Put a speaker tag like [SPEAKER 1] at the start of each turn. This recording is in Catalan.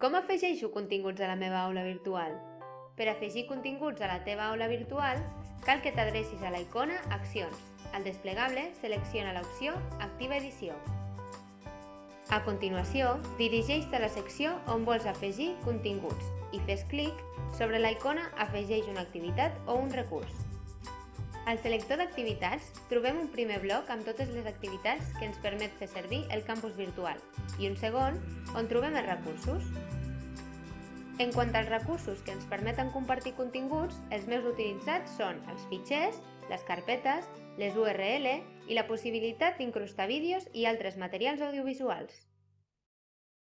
[SPEAKER 1] Com afegeixo continguts a la meva aula virtual? Per afegir continguts a la teva aula virtual, cal que t'adrecis a la icona Accions. Al desplegable, selecciona l'opció Activa edició. A continuació, dirigeix-te a la secció on vols afegir continguts i fes clic sobre la icona Afegeix una activitat o un recurs. Al selector d'activitats trobem un primer bloc amb totes les activitats que ens permet fer servir el campus virtual i un segon on trobem els recursos. En quant als recursos que ens permeten compartir continguts, els més utilitzats són els fitxers, les carpetes, les URL i la possibilitat d'incrustar vídeos i altres materials audiovisuals.